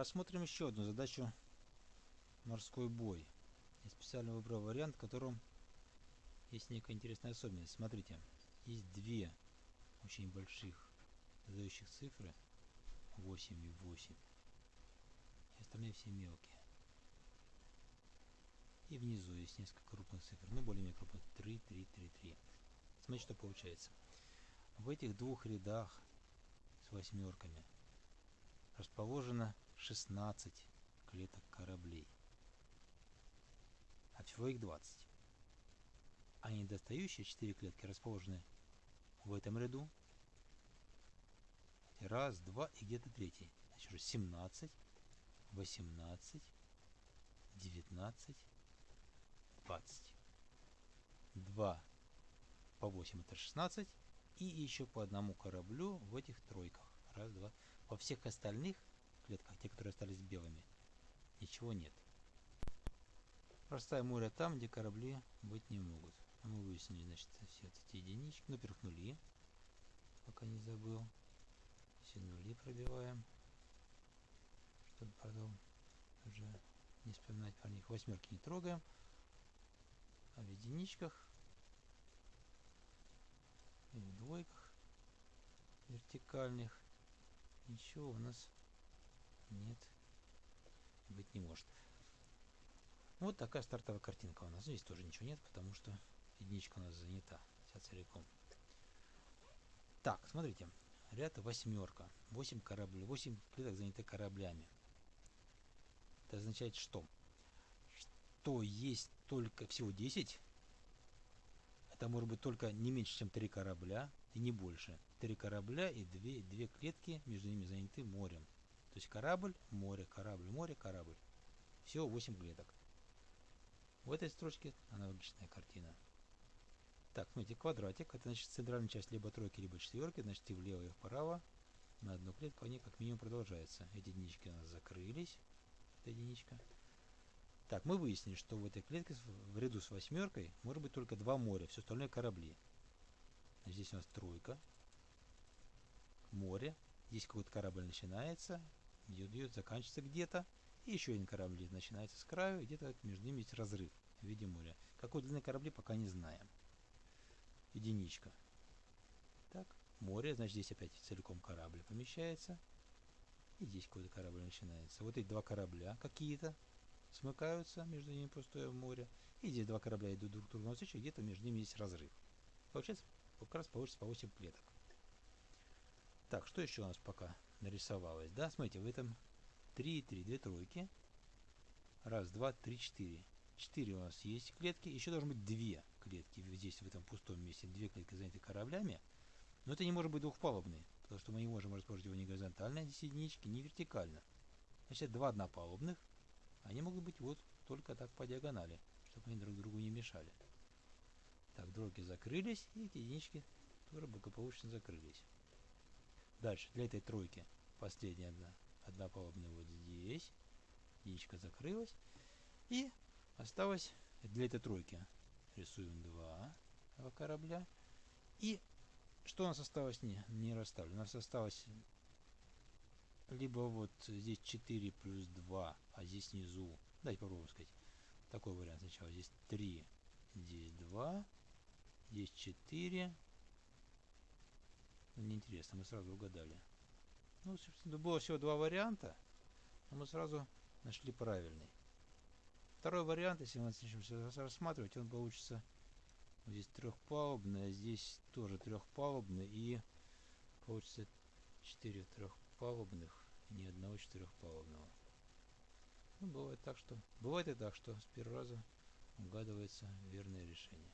Рассмотрим еще одну задачу морской бой. Я специально выбрал вариант, в котором есть некая интересная особенность. Смотрите, есть две очень больших задающих цифры 8 и 8. И остальные все мелкие. И внизу есть несколько крупных цифр, ну более-менее крупных. 3, 3, 3, 3. Смотрите, что получается. В этих двух рядах с восьмерками расположено 16 клеток кораблей. А всего их 20. А недостающие 4 клетки расположены в этом ряду. Раз, два и где-то третий. Значит, уже 17, 18, 19, 20. 2 по 8 это 16. И еще по одному кораблю в этих тройках. Раз, два. Во всех остальных клетках, те, которые остались белыми, ничего нет. Простая море там, где корабли быть не могут. Мы выяснили, значит, все эти единички. Ну, во-первых, нули. Пока не забыл. Все нули пробиваем. Чтобы потом уже не вспоминать про них. Восьмерки не трогаем. А в единичках и в двойках вертикальных ничего у нас не может. Вот такая стартовая картинка у нас. Здесь тоже ничего нет, потому что единичка у нас занята вся целиком. Так, смотрите. Ряд восьмерка. 8 кораблей. 8 клеток заняты кораблями. Это означает что? Что есть только всего 10. Это может быть только не меньше, чем 3 корабля и не больше. 3 корабля и 2, 2 клетки между ними заняты морем. То есть корабль, море, корабль, море, корабль. Всего 8 клеток. В этой строчке аналогичная картина. Так, смотрите, квадратик. Это значит центральная часть либо тройки, либо четверки. Значит и влево, и вправо. На одну клетку они как минимум продолжаются. Эти единички у нас закрылись. Это единичка. Так, мы выяснили, что в этой клетке в ряду с восьмеркой может быть только два моря. Все остальное корабли. Здесь у нас тройка. Море. Здесь какой-то корабль начинается идет, заканчивается где-то. И еще один корабль начинается с краю, где-то между ними есть разрыв в виде моря. Какой длины корабли пока не знаем. Единичка. Так, море, значит здесь опять целиком корабль помещается. И здесь какой-то корабль начинается. Вот эти два корабля какие-то смыкаются, между ними пустое море. И здесь два корабля идут друг к другу навстречу, где-то между ними есть разрыв. Получается, как раз получится по 8 клеток. Так, что еще у нас пока нарисовалось? Да, смотрите, в этом 3 и 3, две тройки. Раз, два, три, четыре. Четыре у нас есть клетки. Еще должны быть две клетки здесь, в этом пустом месте. Две клетки заняты кораблями. Но это не может быть двухпалубный, потому что мы не можем расположить его ни горизонтально, здесь единички, ни вертикально. Значит, два однопалубных. Они могут быть вот только так по диагонали, чтобы они друг другу не мешали. Так, дроги закрылись, и эти единички тоже благополучно закрылись. Дальше, для этой тройки последняя одна, одна палубная вот здесь. Яичко закрылась. И осталось для этой тройки рисуем два корабля. И что у нас осталось не, не расставлено? У нас осталось либо вот здесь 4 плюс 2, а здесь внизу, давайте попробуем сказать, такой вариант сначала. Здесь 3, здесь 2, здесь 4, ну, неинтересно, мы сразу угадали. Ну, собственно, было всего два варианта, но мы сразу нашли правильный. Второй вариант, если мы начнем рассматривать, он получится здесь трехпалубный, а здесь тоже трехпалубный, и получится четыре трехпалубных и ни одного четырехпалубного. Ну, бывает так, что... Бывает и так, что с первого раза угадывается верное решение.